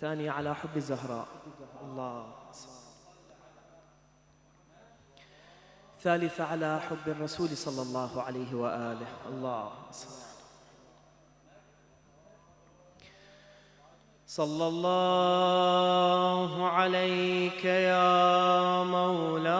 ثانية على حب الزهراء. الله. ثالثة على حب الرسول صلى الله عليه وآله. الله. صلى الله عليك يا مولاي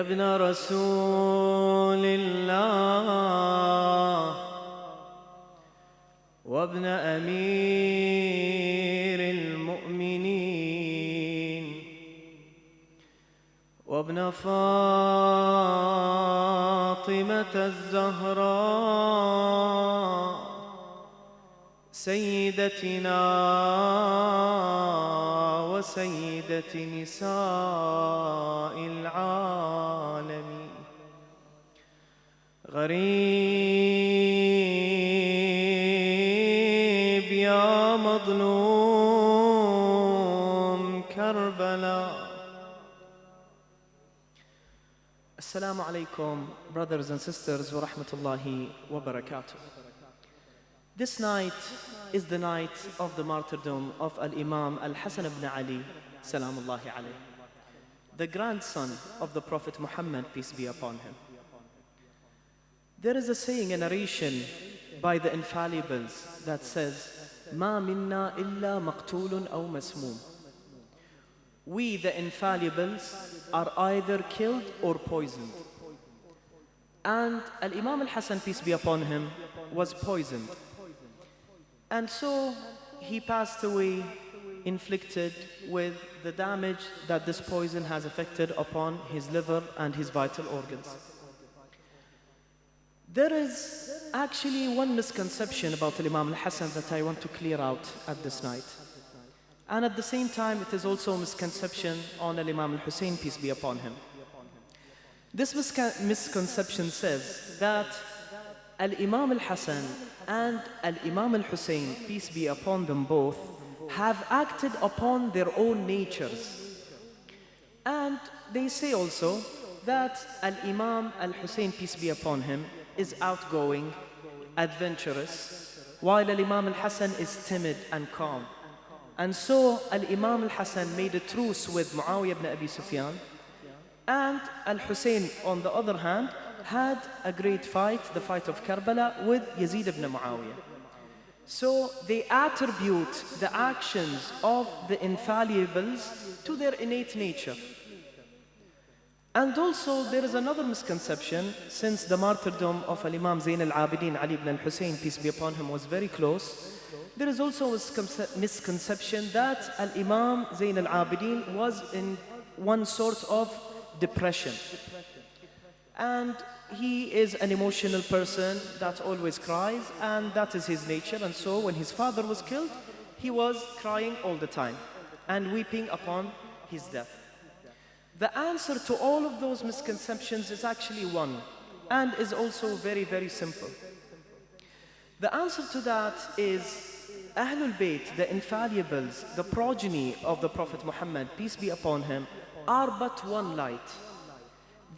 يا ابن رسول الله وابن أمير المؤمنين وابن فاطمة الزهراء سيدتنا وسيدة نساء العالمين. غريب يا مظلوم كربلاء السلام عليكم brothers and sisters ورحمة الله وبركاته. This night is the night of the martyrdom of Al-Imam Al-Hasan ibn Ali salamullahi alayh the grandson of the Prophet Muhammad peace be upon him There is a saying, a narration by the infallibles that says, ما منا إلا مقتول أو مسموم. We, the infallibles, are either killed or poisoned. And Al-Imam Al-Hasan, peace be upon him, was poisoned. and so he passed away inflicted with the damage that this poison has affected upon his liver and his vital organs. There is actually one misconception about Imam al-Hassan that I want to clear out at this night. And at the same time, it is also a misconception on Imam al-Hussein, peace be upon him. This misconception says that Al-Imam al-Hassan and Al-Imam al-Hussein, peace be upon them both, have acted upon their own natures. And they say also that Al-Imam al-Hussein, peace be upon him, is outgoing, adventurous, while Al-Imam al-Hassan is timid and calm. And so Al-Imam al-Hassan made a truce with Muawiyah ibn Abi Sufyan, and Al-Hussein, on the other hand, had a great fight, the fight of Karbala, with Yazid ibn Muawiyah. So they attribute the actions of the infallibles to their innate nature. And also there is another misconception, since the martyrdom of Al-Imam Zain al-Abidin Ali ibn al-Hussein, peace be upon him, was very close. There is also a misconception that Al-Imam Zain al-Abidin was in one sort of depression. And he is an emotional person that always cries, and that is his nature. And so when his father was killed, he was crying all the time and weeping upon his death. The answer to all of those misconceptions is actually one and is also very, very simple. The answer to that is Ahlul Bayt, the infallibles, the progeny of the Prophet Muhammad, peace be upon him, are but one light.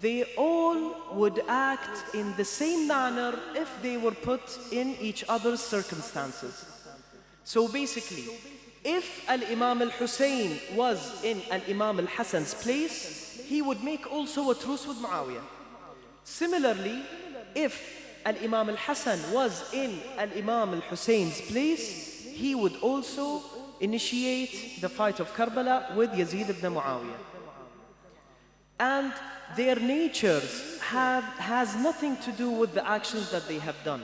They all would act in the same manner if they were put in each other's circumstances. So basically, if Al-Imam al-Hussein was in Al-Imam al-Hassan's place, he would make also a truce with Muawiyah. Similarly, if Al-Imam al-Hassan was in Al-Imam al-Hussein's place, he would also initiate the fight of Karbala with Yazid ibn Muawiyah. And their natures have, has nothing to do with the actions that they have done.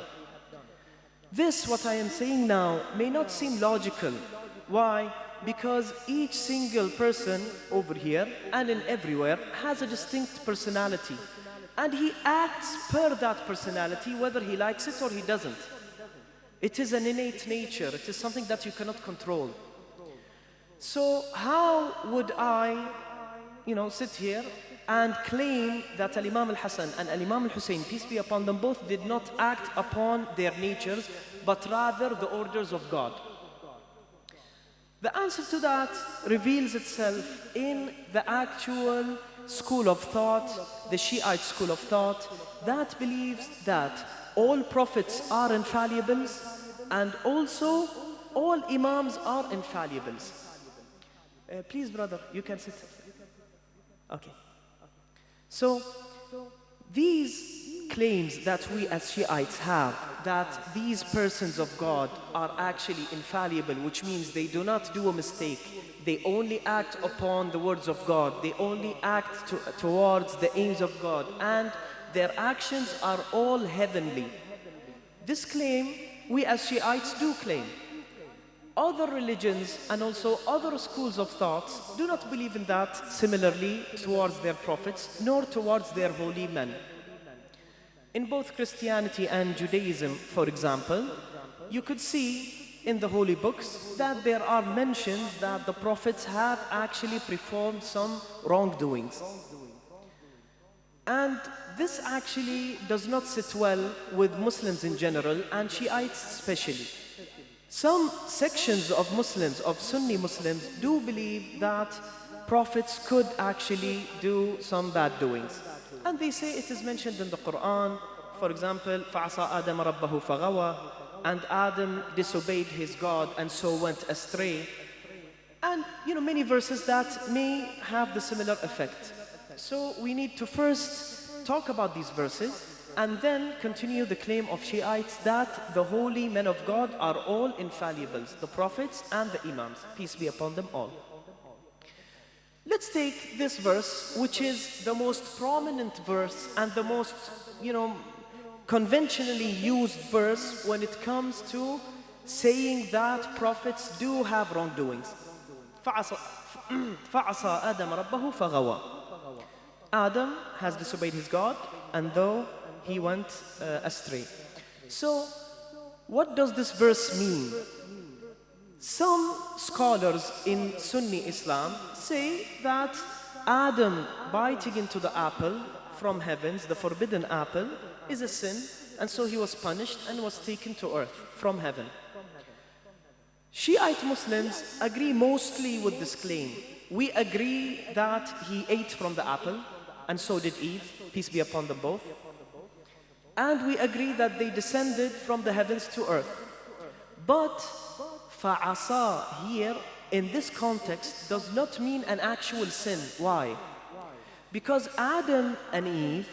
This, what I am saying now, may not seem logical. Why? Because each single person over here and in everywhere has a distinct personality. And he acts per that personality, whether he likes it or he doesn't. It is an innate nature. It is something that you cannot control. So how would I, you know, sit here and claim that Al-Imam al-Hassan and Al-Imam al-Hussein, peace be upon them both, did not act upon their natures, but rather the orders of God. The answer to that reveals itself in the actual school of thought, the Shiite school of thought, that believes that all prophets are infallibles and also all imams are infallibles. Uh, please, brother, you can sit. Okay. So, these claims that we as Shiites have, that these persons of God are actually infallible, which means they do not do a mistake, they only act upon the words of God, they only act to, towards the aims of God, and their actions are all heavenly. This claim, we as Shiites do claim. Other religions and also other schools of thought do not believe in that similarly towards their prophets, nor towards their holy men. In both Christianity and Judaism, for example, you could see in the holy books that there are mentions that the prophets have actually performed some wrongdoings. And this actually does not sit well with Muslims in general and Shiites especially. Some sections of Muslims, of Sunni Muslims, do believe that prophets could actually do some bad doings. And they say it is mentioned in the Quran, for example, فَعَصَى آدَمَ رَبَّهُ فَغَوَى And Adam disobeyed his God and so went astray. And, you know, many verses that may have the similar effect. So we need to first talk about these verses and then continue the claim of Shiites that the holy men of God are all infallibles, the prophets and the imams, peace be upon them all. Let's take this verse, which is the most prominent verse and the most, you know, conventionally used verse when it comes to saying that prophets do have wrongdoings. فَعَصَى آدَمَ رَبَّهُ فَغَوَى Adam has disobeyed his God, and though he went uh, astray. So, what does this verse mean? Some scholars in Sunni Islam say that Adam biting into the apple from heavens, the forbidden apple, is a sin, and so he was punished and was taken to earth from heaven. Shiite Muslims agree mostly with this claim. We agree that he ate from the apple, and so did Eve, peace be upon them both. And we agree that they descended from the heavens to earth. But fa'asa here in this context does not mean an actual sin. Why? Because Adam and Eve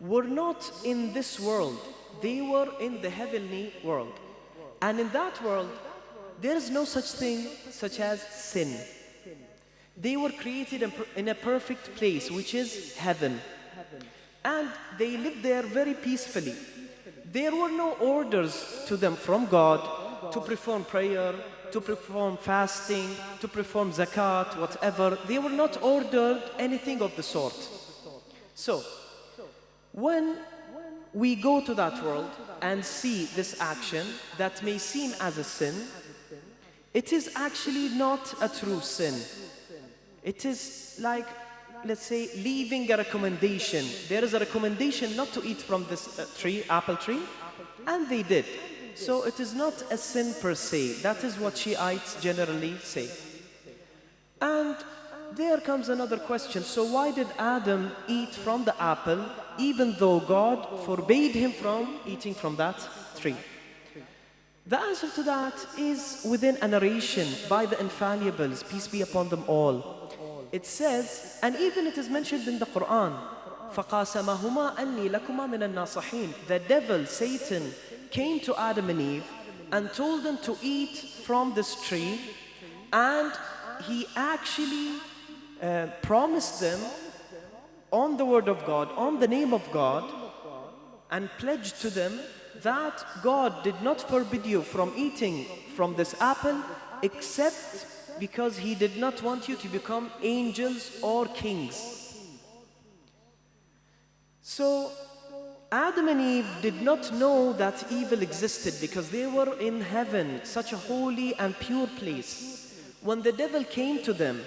were not in this world. They were in the heavenly world. And in that world, there is no such thing such as sin. They were created in a perfect place, which is heaven and they lived there very peacefully. There were no orders to them from God to perform prayer, to perform fasting, to perform zakat, whatever. They were not ordered anything of the sort. So, when we go to that world and see this action that may seem as a sin, it is actually not a true sin. It is like let's say, leaving a recommendation. There is a recommendation not to eat from this uh, tree, apple tree, and they did. So it is not a sin per se. That is what Shiites generally say. And there comes another question. So why did Adam eat from the apple even though God forbade him from eating from that tree? The answer to that is within a narration by the infallibles, peace be upon them all it says, and even it is mentioned in the Quran, فَقَاسَمَهُمَا أَنِّي لَكُمَا مِنَ النَّاصِحِينَ The devil, Satan, came to Adam and Eve and told them to eat from this tree and he actually uh, promised them on the word of God, on the name of God, and pledged to them that God did not forbid you from eating from this apple except because he did not want you to become angels or kings. So Adam and Eve did not know that evil existed because they were in heaven, such a holy and pure place. When the devil came to them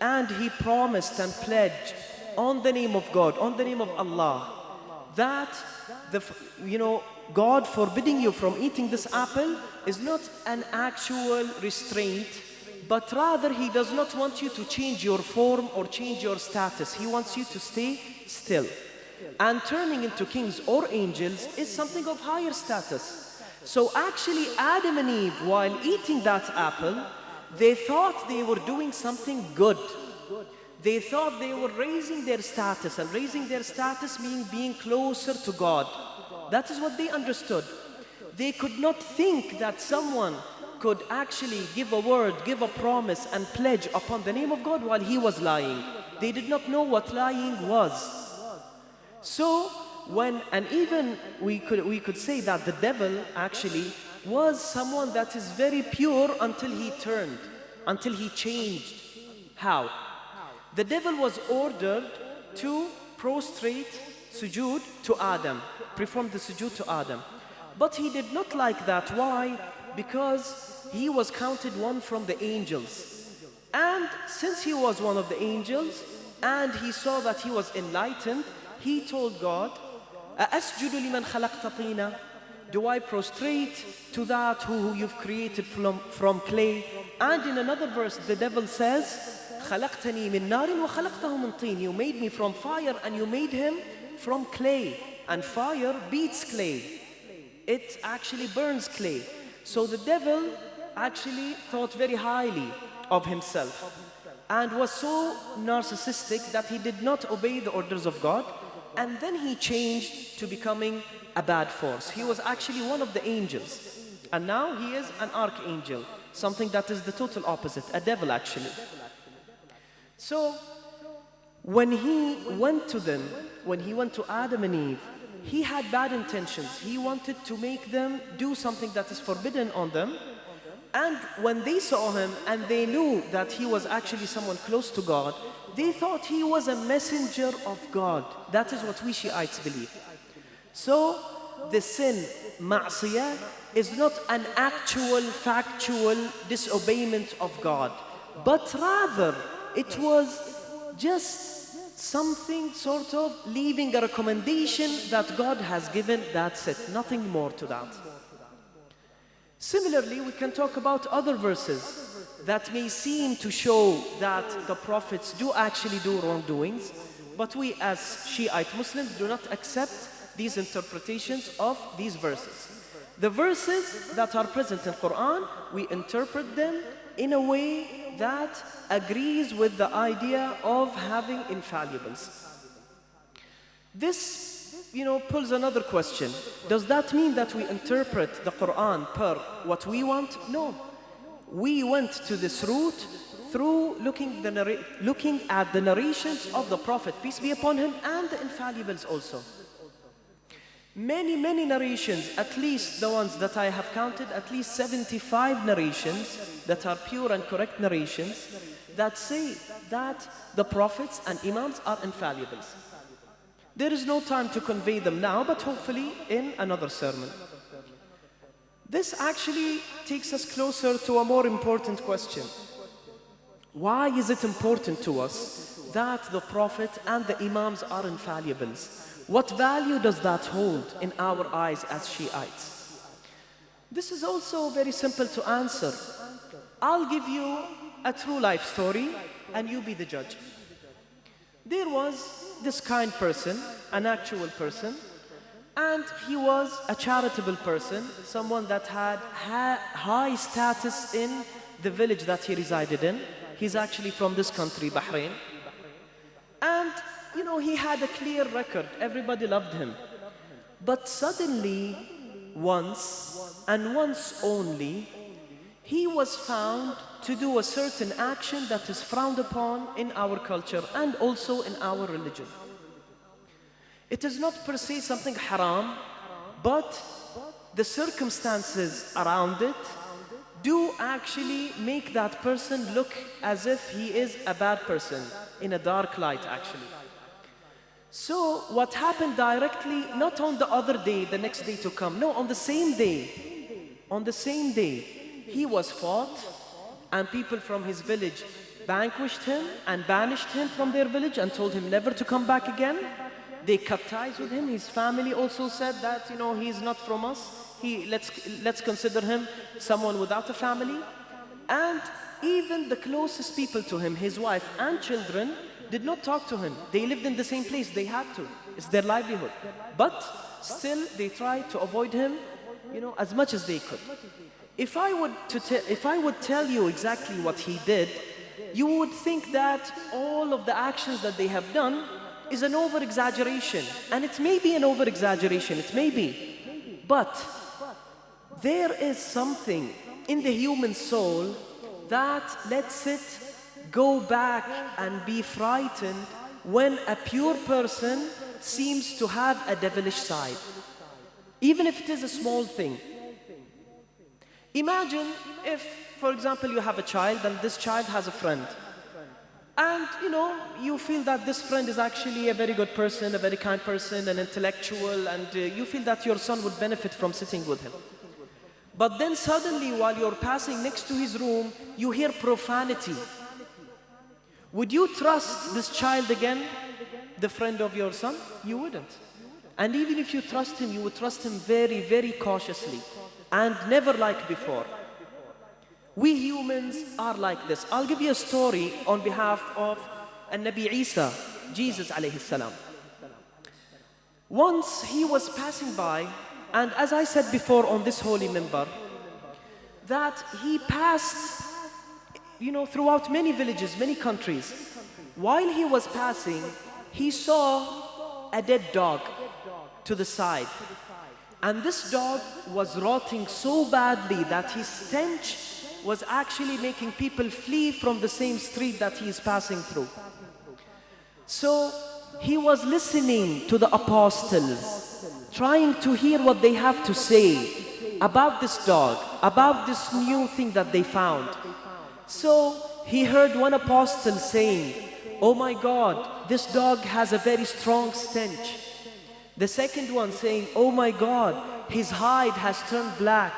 and he promised and pledged on the name of God, on the name of Allah, that the, you know, God forbidding you from eating this apple is not an actual restraint but rather he does not want you to change your form or change your status. He wants you to stay still. And turning into kings or angels is something of higher status. So actually Adam and Eve, while eating that apple, they thought they were doing something good. They thought they were raising their status, and raising their status meaning being closer to God. That is what they understood. They could not think that someone could actually give a word, give a promise, and pledge upon the name of God while he was lying. They did not know what lying was. So, when, and even we could, we could say that the devil actually was someone that is very pure until he turned, until he changed. How? The devil was ordered to prostrate sujood to Adam, perform the sujood to Adam. But he did not like that. Why? Because he was counted one from the angels. And since he was one of the angels, and he saw that he was enlightened, he told God, أَأَسْجُدُ لِمَنْ خَلَقْتَ طِينًا Do I prostrate to that who you've created from, from clay? And in another verse, the devil says, خلقتني من نار وخلقته من طين You made me from fire and you made him from clay. And fire beats clay. It actually burns clay. So the devil actually thought very highly of himself and was so narcissistic that he did not obey the orders of God. And then he changed to becoming a bad force. He was actually one of the angels. And now he is an archangel, something that is the total opposite, a devil actually. So when he went to them, when he went to Adam and Eve, he had bad intentions. He wanted to make them do something that is forbidden on them. And when they saw him and they knew that he was actually someone close to God, they thought he was a messenger of God. That is what we Shiites believe. So the sin, ma'siyah, is not an actual, factual disobeyment of God, but rather it was just something sort of leaving a recommendation that God has given, that's it, nothing more to that. Similarly, we can talk about other verses that may seem to show that the prophets do actually do wrongdoings, but we as Shiite Muslims do not accept these interpretations of these verses. The verses that are present in Quran, we interpret them in a way that agrees with the idea of having infallibles. This, you know, pulls another question. Does that mean that we interpret the Quran per what we want? No. We went to this route through looking, the looking at the narrations of the Prophet, peace be upon him, and the infallibles also. Many, many narrations, at least the ones that I have counted, at least 75 narrations that are pure and correct narrations that say that the prophets and imams are infallibles. There is no time to convey them now, but hopefully in another sermon. This actually takes us closer to a more important question. Why is it important to us that the prophet and the imams are infallibles? What value does that hold in our eyes as Shiites? This is also very simple to answer. I'll give you a true life story and you be the judge. There was this kind person, an actual person, and he was a charitable person, someone that had high status in the village that he resided in. He's actually from this country, Bahrain. And you know, he had a clear record. Everybody loved him. But suddenly, once, and once only, he was found to do a certain action that is frowned upon in our culture and also in our religion. It is not per se something haram, but the circumstances around it do actually make that person look as if he is a bad person in a dark light actually. So what happened directly, not on the other day, the next day to come, no, on the same day, on the same day, he was fought and people from his village vanquished him and banished him from their village and told him never to come back again. They cut ties with him. His family also said that, you know, he's not from us. He, let's, let's consider him someone without a family. And even the closest people to him, his wife and children, did not talk to him. They lived in the same place, they had to. It's their livelihood. But still, they tried to avoid him, you know, as much as they could. If I would, to if I would tell you exactly what he did, you would think that all of the actions that they have done is an over exaggeration. And it may be an over exaggeration, it may be. But there is something in the human soul that lets it go back and be frightened when a pure person seems to have a devilish side. Even if it is a small thing. Imagine if, for example, you have a child and this child has a friend. And you know, you feel that this friend is actually a very good person, a very kind person, an intellectual, and uh, you feel that your son would benefit from sitting with him. But then suddenly, while you're passing next to his room, you hear profanity. Would you trust this child again, the friend of your son? You wouldn't. And even if you trust him, you would trust him very, very cautiously and never like before. We humans are like this. I'll give you a story on behalf of Nabi Isa, Jesus alayhi salam. Once he was passing by, and as I said before on this holy minbar, that he passed, you know, throughout many villages, many countries. While he was passing, he saw a dead dog to the side. And this dog was rotting so badly that his stench was actually making people flee from the same street that he is passing through. So he was listening to the apostles, trying to hear what they have to say about this dog, about this new thing that they found. So he heard one apostle saying, Oh my God, this dog has a very strong stench. The second one saying, Oh my God, his hide has turned black.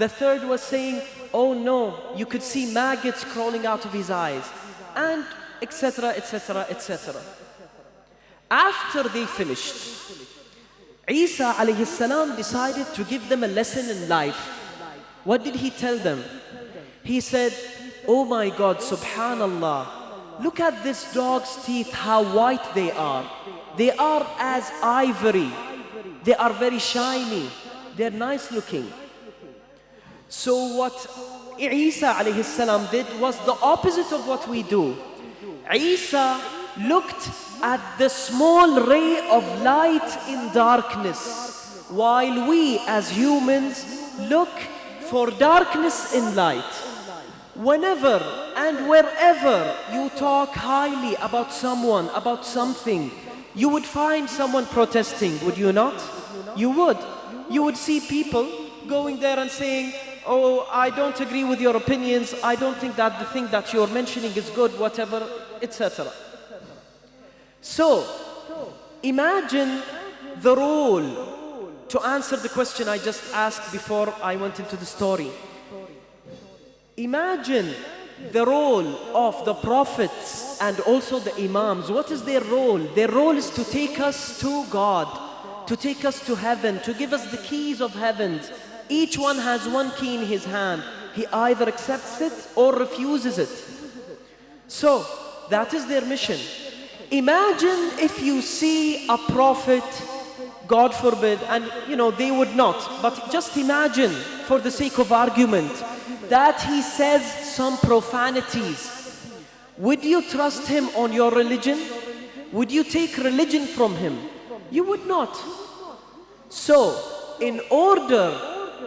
The third was saying, Oh no, you could see maggots crawling out of his eyes. And etc., etc., etc. After they finished, Isa alayhi salam decided to give them a lesson in life. What did he tell them? He said, Oh my God, subhanallah, look at this dog's teeth, how white they are. They are as ivory. They are very shiny. They're nice looking. So what Isa alayhi did was the opposite of what we do. Isa looked at the small ray of light in darkness while we as humans look for darkness in light. Whenever and wherever you talk highly about someone, about something, you would find someone protesting, would you not? You would. You would see people going there and saying, oh, I don't agree with your opinions, I don't think that the thing that you're mentioning is good, whatever, etc. So, imagine the role to answer the question I just asked before I went into the story. Imagine the role of the prophets and also the imams. What is their role? Their role is to take us to God, to take us to heaven, to give us the keys of heavens. Each one has one key in his hand. He either accepts it or refuses it. So, that is their mission. Imagine if you see a prophet, God forbid, and you know, they would not, but just imagine, for the sake of argument, that he says some profanities. Would you trust him on your religion? Would you take religion from him? You would not. So, in order,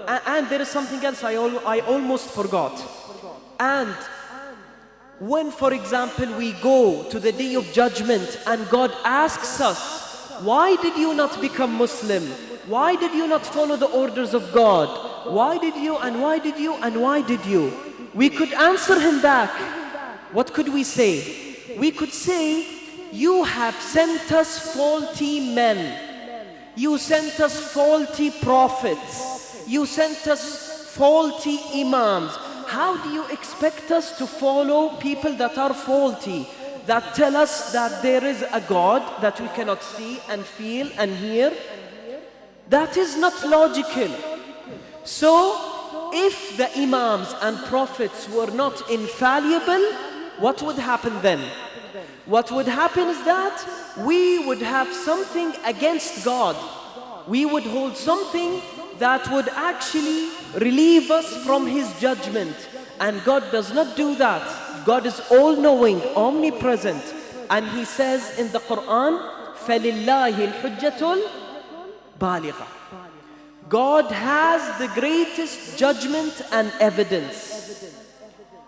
and there is something else I, al I almost forgot. And when, for example, we go to the day of judgment and God asks us, why did you not become Muslim? Why did you not follow the orders of God? Why did you and why did you and why did you? We could answer him back. What could we say? We could say, you have sent us faulty men. You sent us faulty prophets. You sent us faulty imams. How do you expect us to follow people that are faulty? That tell us that there is a God that we cannot see and feel and hear? That is not logical. So, if the Imams and Prophets were not infallible, what would happen then? What would happen is that we would have something against God. We would hold something that would actually relieve us from His judgment. And God does not do that. God is all knowing, omnipresent. And He says in the Quran, فَلِلَّهِ الْحُجَّةُ الْبَالِغَةُ God has the greatest judgment and evidence.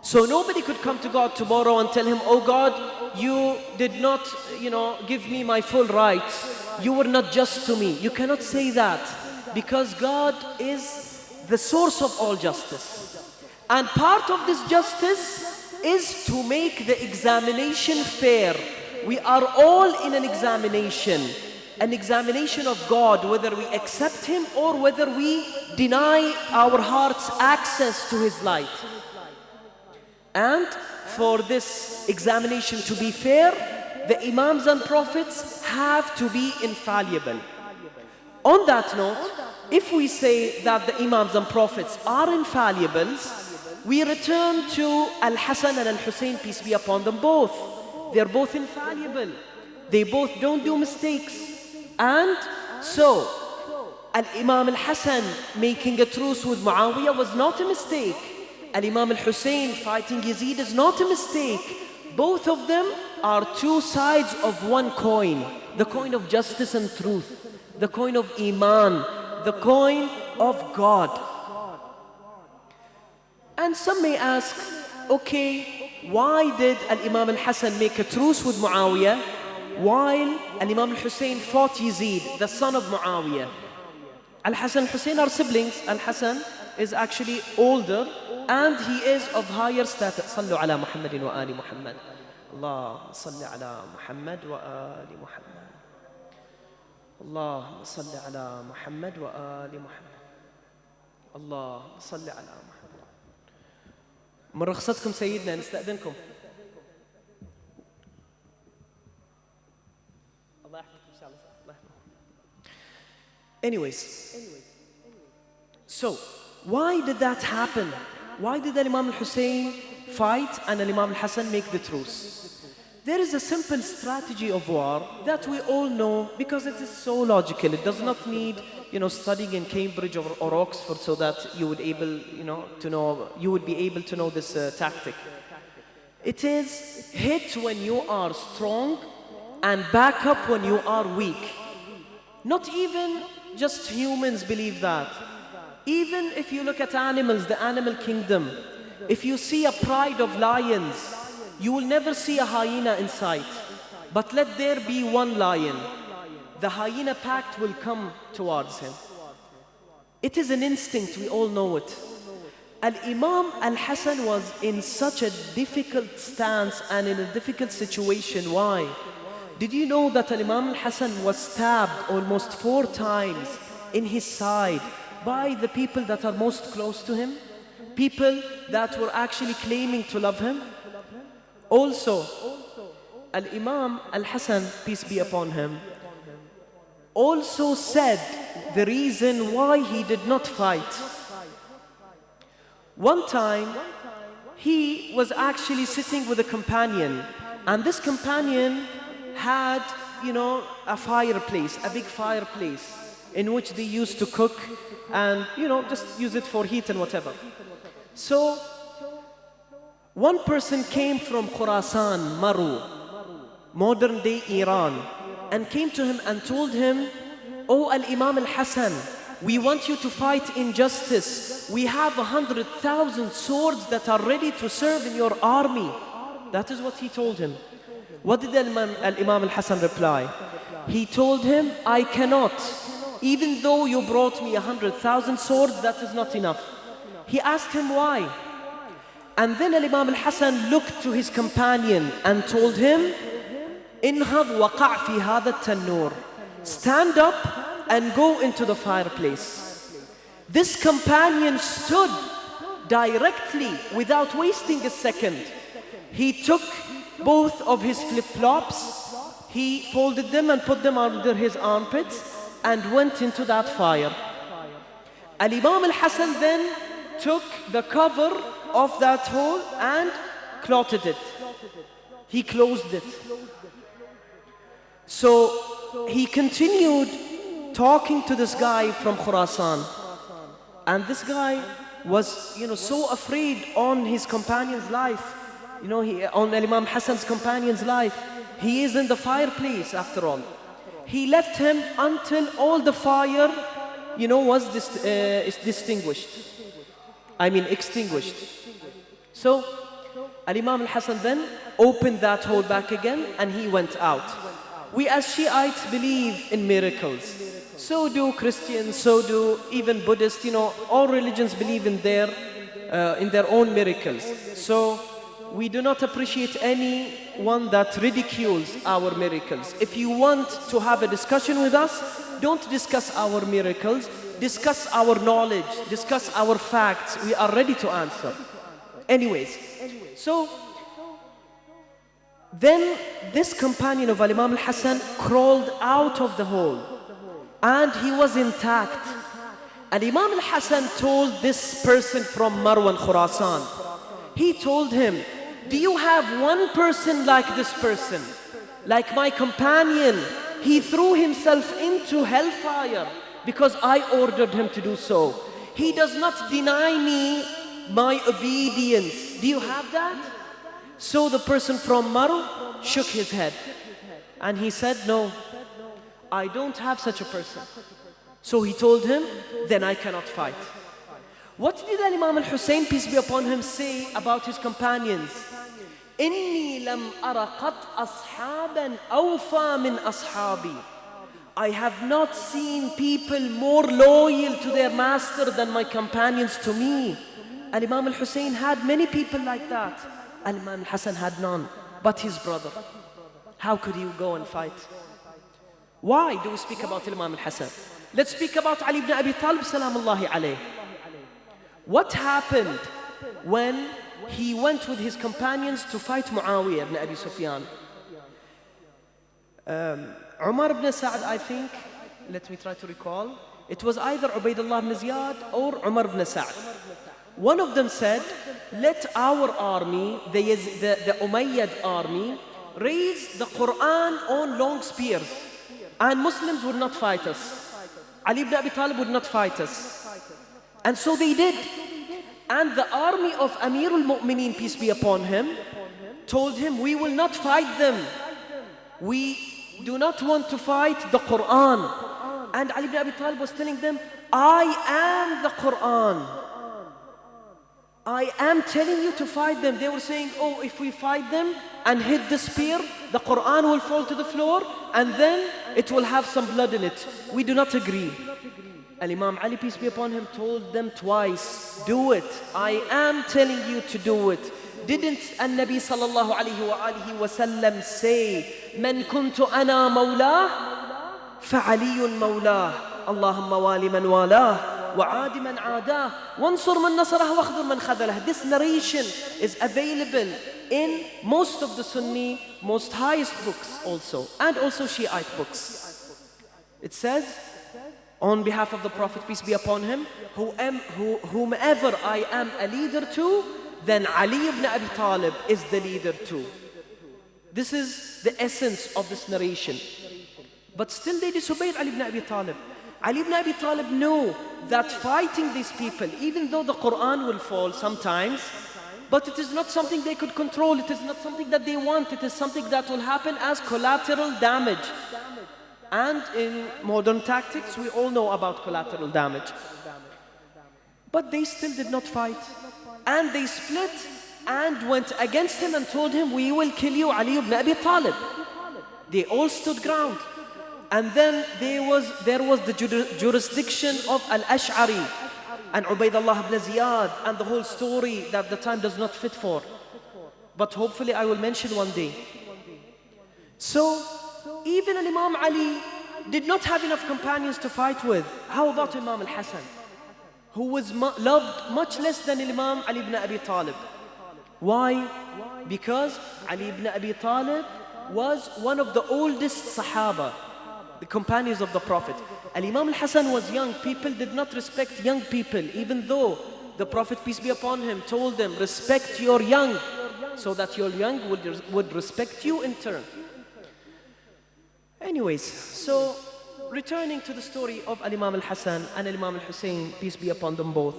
So nobody could come to God tomorrow and tell him, Oh God, you did not, you know, give me my full rights. You were not just to me. You cannot say that because God is the source of all justice. And part of this justice is to make the examination fair. We are all in an examination, an examination of God, whether we accept Him or whether we deny our hearts access to His light. And for this examination to be fair, the Imams and Prophets have to be infallible. On that note, if we say that the Imams and Prophets are infallibles, we return to Al-Hassan and Al-Hussein, peace be upon them both. They're both infallible. They both don't do mistakes. And so, Al-Imam Al-Hassan making a truce with Muawiyah was not a mistake. Al-Imam Al-Hussein fighting Yazid is not a mistake. Both of them are two sides of one coin. The coin of justice and truth. The coin of Iman. The coin of God. And some may ask, okay, why did Al-Imam Al-Hassan make a truce with Muawiyah while Al-Imam Al-Hussein fought Yazid, the son of Muawiyah? Al-Hassan Hussein are siblings. Al-Hassan is actually older and he is of higher status. صلوا على محمد وآل محمد. اللهم صل على محمد وآل محمد. اللهم صل على محمد وآل محمد. اللهم صل على محمد. من رخصتكم سيدنا نستأذنكم. Anyways, so why did that happen? Why did Imam al-Hussein fight and Imam al-Hassan make the truce? There is a simple strategy of war that we all know because it is so logical. It does not need, you know, studying in Cambridge or, or Oxford so that you would able, you know, to know, you would be able to know this uh, tactic. It is hit when you are strong and back up when you are weak. Not even just humans believe that. Even if you look at animals, the animal kingdom, if you see a pride of lions, you will never see a hyena in sight. But let there be one lion. The hyena pack will come towards him. It is an instinct, we all know it. Al-Imam Al-Hassan was in such a difficult stance and in a difficult situation. Why? Did you know that Al-Imam Al-Hassan was stabbed almost four times in his side by the people that are most close to him? People that were actually claiming to love him? Also, Al-Imam Al-Hassan, peace be upon him, also said the reason why he did not fight. One time, he was actually sitting with a companion, and this companion had, you know, a fireplace, a big fireplace, in which they used to cook and, you know, just use it for heat and whatever. So, one person came from Khurasan, Maru, modern day Iran, and came to him and told him, Oh Al-Imam Al-Hassan, we want you to fight injustice. We have a hundred thousand swords that are ready to serve in your army. That is what he told him. What did Imam, Imam al-Hassan reply? He told him, I cannot. Even though you brought me a hundred thousand swords, that is not enough. He asked him why. And then Imam al-Hassan looked to his companion and told him, Inhad waqa' fi hada tanur. Stand up and go into the fireplace. This companion stood directly without wasting a second. He took both of his flip-flops, he folded them and put them under his armpits and went into that fire. Al-Imam al-Hasan then took the cover of that hole and clotted it. He closed it. So he continued talking to this guy from Khurasan. And this guy was, you know, so afraid on his companion's life. You know, he, on Imam Hassan's companion's life. He is in the fireplace after all. He left him until all the fire, you know, was dis- uh, is distinguished. I mean, extinguished. So, Al-Imam al-Hassan then opened that hole back again and he went out. We as Shiites believe in miracles. So do Christians, so do even Buddhists, you know, all religions believe in their, uh, in their own miracles. So we do not appreciate anyone that ridicules our miracles. If you want to have a discussion with us, don't discuss our miracles, discuss our knowledge, discuss our facts. We are ready to answer. Anyways, so then this companion of Al-Imam al-Hassan crawled out of the hole and he was intact. And Imam al-Hassan told this person from Marwan Khurasan, he told him, do you have one person like this person? Like my companion, he threw himself into hellfire because I ordered him to do so. He does not deny me my obedience. Do you have that? So the person from Maru shook his head and he said, No, I don't have such a person. So he told him, Then I cannot fight. What did Imam al Hussein, peace be upon him, say about his companions? إني لم أر قط أصحابا أوفى من أصحابي I have not seen people more loyal to their master than my companions to me. And Imam al-Hussein had many people like that. And Imam al-Hassan had none, but his brother. How could he go and fight? Why do we speak about Imam al-Hassan? Let's speak about Ali ibn Abi Talib, salamullahi alayh. What happened when he went with his companions to fight Muawiyah ibn Abi Sufyan? Um, Umar ibn Sa'd, I think, let me try to recall, it was either Ubaidullah ibn Ziyad or Umar ibn Sa'd. One of them said, let our army, the, the, the Umayyad army, raise the Quran on long spears and Muslims would not fight us. Ali ibn Abi Talib would not fight us. And so they did. And the army of Amir al-Mu'mineen, peace be upon him, told him, we will not fight them. We do not want to fight the Quran. And Ali ibn Abi Talib was telling them, I am the Quran. I am telling you to fight them. They were saying, oh, if we fight them and hit the spear, the Quran will fall to the floor and then it will have some blood in it. We do not agree. And Imam Ali, peace be upon him, told them twice, do it. I am telling you to do it. Didn't النبي صلى الله عليه وآله وسلم say, من كنت أنا مولاه فعلي مولاه اللهم والي من والاه وعاد من عاداه وانصر من نصره واخذل من خذله This narration is available in most of the Sunni, most highest books also, and also Shiite books. It says, on behalf of the Prophet, peace be upon him, whomever I am a leader to, then Ali ibn Abi Talib is the leader too. This is the essence of this narration. But still they disobeyed Ali ibn Abi Talib. Ali ibn Abi Talib knew that fighting these people, even though the Quran will fall sometimes, but it is not something they could control, it is not something that they want, it is something that will happen as collateral damage. And in modern tactics, we all know about collateral damage. But they still did not fight. And they split and went against him and told him, we will kill you, Ali ibn Abi Talib. They all stood ground. And then there was, there was the jurisdiction of Al-Ash'ari and Ubaidullah ibn Ziyad and the whole story that the time does not fit for. But hopefully I will mention one day. So, even Imam Ali did not have enough companions to fight with. How about Imam al-Hassan? Who was loved much less than Imam Ali ibn Abi Talib. Why? Because Ali ibn Abi Talib was one of the oldest Sahaba the companions of the Prophet. Al Imam al Hassan was young. People did not respect young people, even though the Prophet, peace be upon him, told them, respect your young, so that your young would, would respect you in turn. Anyways, so returning to the story of Al Imam al Hassan and Al Imam al Hussein, peace be upon them both,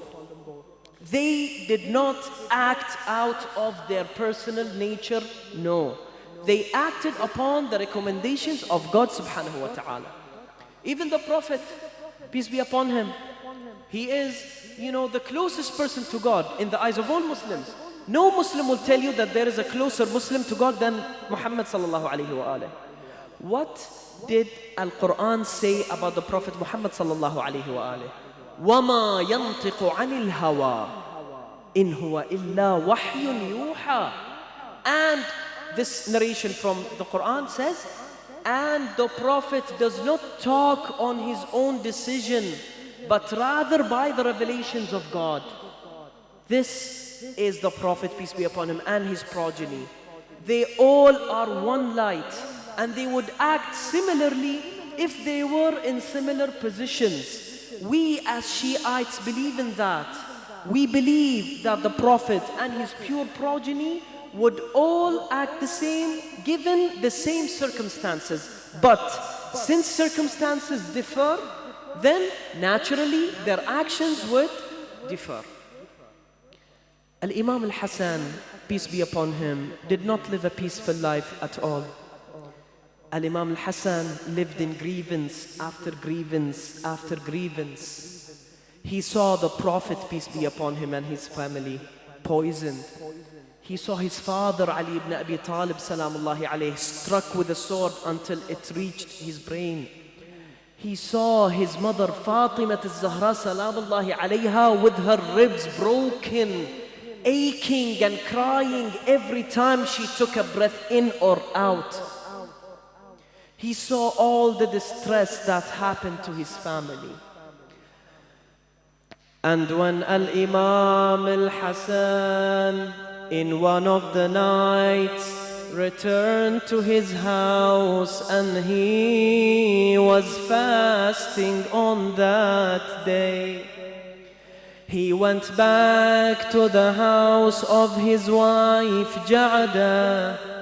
they did not act out of their personal nature, no. They acted upon the recommendations of God subhanahu wa ta'ala. Even the Prophet, peace be upon him, he is, you know, the closest person to God in the eyes of all Muslims. No Muslim will tell you that there is a closer Muslim to God than Muhammad sallallahu alayhi wa alihi. What did Al-Quran say about the Prophet Muhammad sallallahu alayhi wa alihi? وَمَا يَنْطِقُ عَنِ الْهَوَى إِنْ هُوَ إِلَّا وَحْيٌ يُوحَى And this narration from the Quran says, and the Prophet does not talk on his own decision, but rather by the revelations of God. This is the Prophet, peace be upon him, and his progeny. They all are one light and they would act similarly if they were in similar positions. We as Shiites believe in that. We believe that the Prophet and his pure progeny would all act the same given the same circumstances. But since circumstances differ, then naturally their actions would differ. Al Imam al Hassan, peace be upon him, did not live a peaceful life at all. Al Imam al Hassan lived in grievance after grievance after grievance. He saw the Prophet, peace be upon him, and his family poisoned. He saw his father Ali ibn Abi Talib salamullahi alayhi struck with a sword until it reached his brain. He saw his mother Fatima al-Zahra salamullahi alayha with her ribs broken, aching and crying every time she took a breath in or out. He saw all the distress that happened to his family. And when Al-Imam Al-Hassan in one of the nights returned to his house and he was fasting on that day. He went back to the house of his wife Ja'da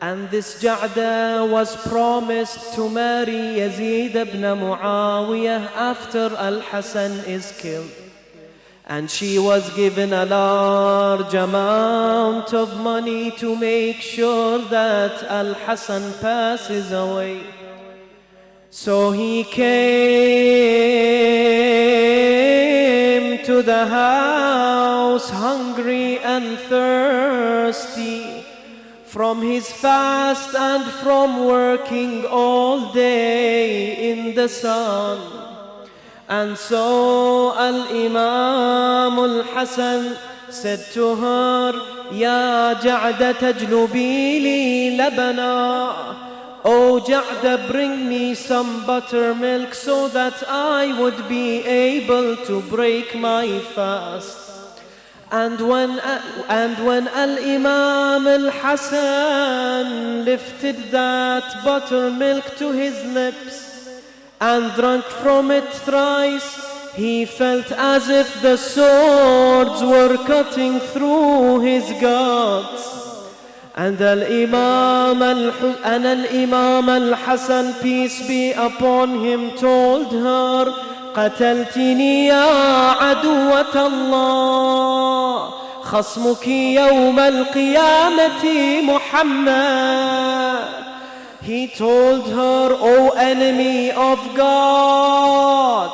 and this Ja'da was promised to marry Yazid ibn Muawiyah after Al-Hasan is killed and she was given a large amount of money to make sure that Al Hassan passes away. So he came to the house hungry and thirsty from his fast and from working all day in the sun. And so Al-Imam Al-Hasan said to her, Ya Ja'da tajlubi li labana. Oh Ja'da, bring me some buttermilk so that I would be able to break my fast. And when, and when Al-Imam Al-Hasan lifted that buttermilk to his lips, and drank from it thrice, he felt as if the swords were cutting through his guts. And Al-Imam Al-Imam Al-Hasan, peace be upon him, told her, قتلتني يا عدوة الله خصمك يوم القيامة محمد he told her, O enemy of God,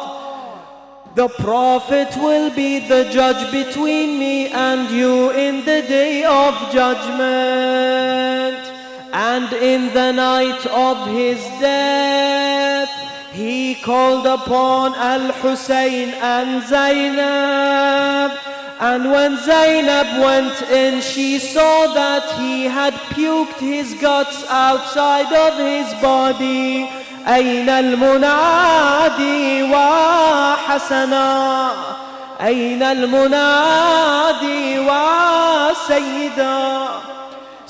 the Prophet will be the judge between me and you in the day of judgment. And in the night of his death, He called upon Al-Hussein and Zainab and when Zainab went in, she saw that he had puked his guts outside of his body. أين المنادي وحسنا أين المنادي وسيدا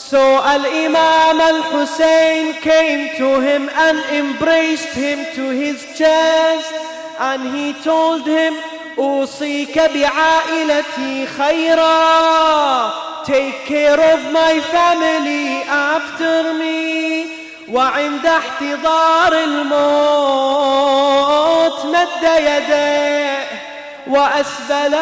So Al-Imam Al-Hussein came to him and embraced him to his chest and he told him أوصيك بعائلتي خيرا Take care of my family after me وعند احتضار الموت مد يديه وأسبل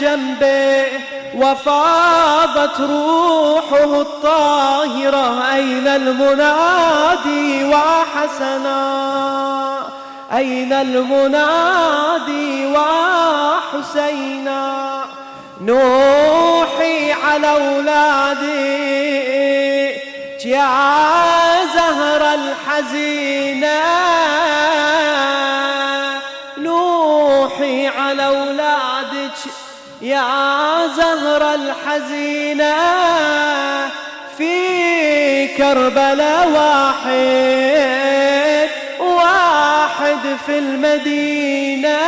جنبه وفاضت روحه الطاهرة أين المنادي وحسنا؟ أين المنادي وحسينا؟ نوحي على أولادي يا زهر الحزينة. نوحي على أولادك يا زهر الحزينة في كربلاء واحد واحد في المدينة.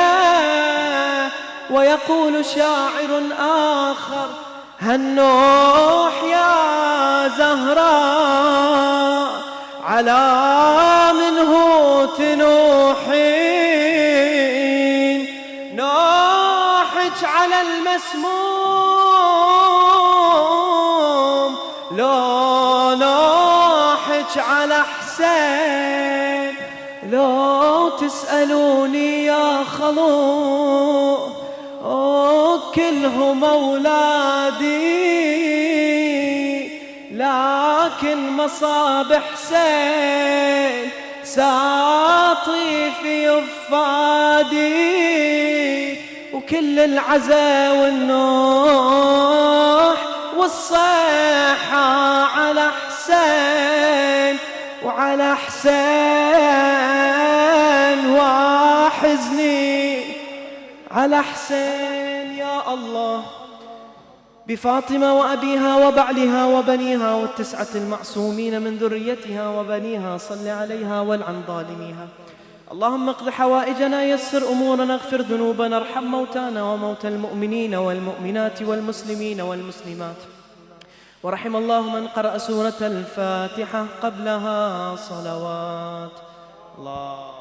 ويقول شاعر آخر هالنوح يا زهراء على منه تنوحين المسموم. لو نوحك على حسين. لو تسألوني يا خلو كلهم أولادي لكن مصاب حسين. ساطي في أفادي وكل العزا والنوح والصيحة على حسين وعلى حسين وحزني على حسين يا الله. بفاطمة وأبيها وبعلها وبنيها والتسعة المعصومين من ذريتها وبنيها صل عليها والعن ظالميها. اللهم اقض حوائجنا يسر أمورنا اغفر ذنوبنا ارحم موتانا وموتى المؤمنين والمؤمنات والمسلمين والمسلمات. ورحم الله من قرأ سورة الفاتحة قبلها صلوات. الله.